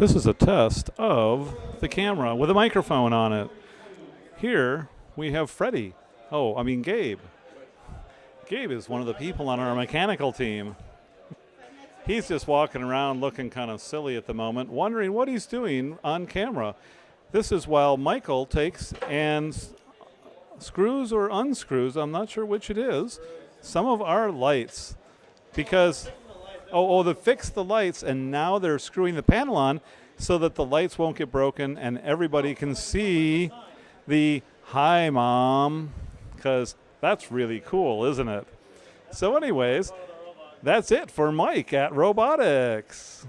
This is a test of the camera with a microphone on it. Here we have Freddie. Oh, I mean Gabe. Gabe is one of the people on our mechanical team. He's just walking around looking kind of silly at the moment, wondering what he's doing on camera. This is while Michael takes and screws or unscrews, I'm not sure which it is, some of our lights because oh, oh, they fixed the lights and now they're screwing the panel on so that the lights won't get broken and everybody can see the hi mom because that's really cool, isn't it? So, anyways, that's it for Mike at Robotics.